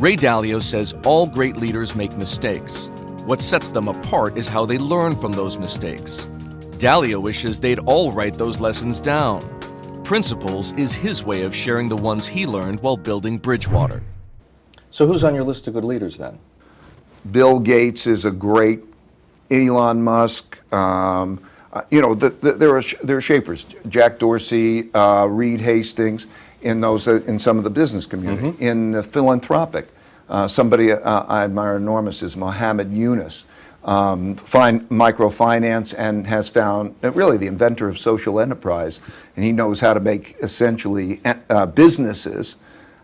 Ray Dalio says all great leaders make mistakes. What sets them apart is how they learn from those mistakes. Dalio wishes they'd all write those lessons down. Principles is his way of sharing the ones he learned while building Bridgewater. So who's on your list of good leaders then? Bill Gates is a great, Elon Musk, um, uh, you know, the, the, there, are there are shapers, Jack Dorsey, uh, Reed Hastings, in those, uh, in some of the business community. Mm-hmm. In philanthropic, uh, somebody uh, I admire enormous is Muhammad Yunus, um, fine, microfinance and has found, uh, really the inventor of social enterprise, and he knows how to make essentially businesses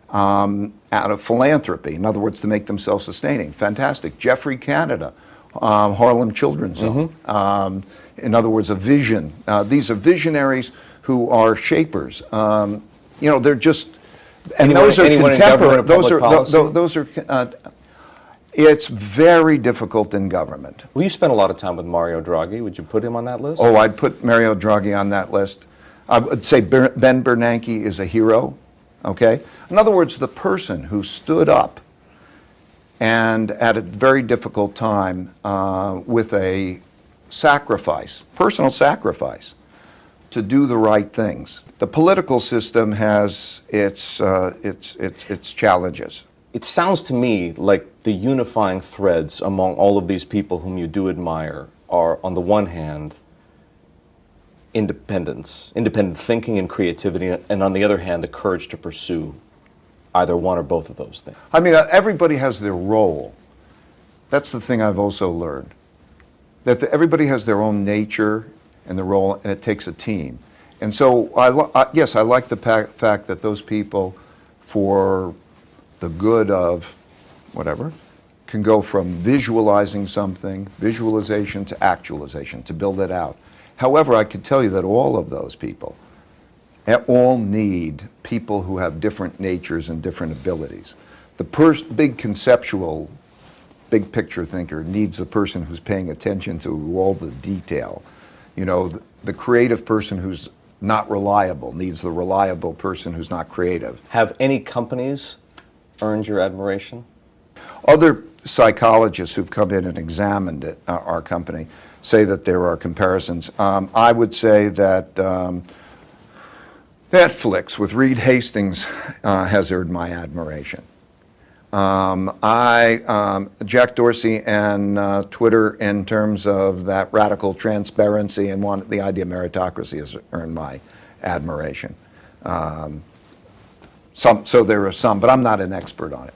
um, out of philanthropy. In other words, to make them self-sustaining. Fantastic. Geoffrey Canada, um, Harlem Children's Mm-hmm. Um, in other words, a vision. Uh, these are visionaries who are shapers. Um, you know, they're just, and Anyone- those are contemporary. Those are tho- tho- those are. Uh, it's very difficult in government. Well, you spent a lot of time with Mario Draghi. Would you put him on that list? Oh, I'd put Mario Draghi on that list. I would say Ben Bernanke is a hero, okay? In other words, the person who stood up and at a very difficult time uh, with a sacrifice, personal sacrifice, to do the right things. The political system has its, uh, its, its, its challenges. It sounds to me like the unifying threads among all of these people whom you do admire are, on the one hand, independence, independent thinking and creativity, and on the other hand, the courage to pursue either one or both of those things. I mean, uh, everybody has their role. That's the thing I've also learned. That the, everybody has their own nature and the role, and it takes a team. And so, I, I, yes, I like the fact that those people, for the good of whatever, can go from visualizing something, visualization to actualization, to build it out. However, I can tell you that all of those people, eh, all need people who have different natures and different abilities. The big conceptual, big picture thinker needs a person who's paying attention to all the detail. You know, the, the creative person who's not reliable needs the reliable person who's not creative. Have any companies earned your admiration? Other psychologists who've come in and examined it, uh, our company say that there are comparisons. Um, I would say that um, Netflix with Reed Hastings uh, has earned my admiration. Um, I, um, Jack Dorsey and uh, Twitter in terms of that radical transparency and one, the idea of meritocracy has earned my admiration. Um, some, so there are some, but I'm not an expert on it.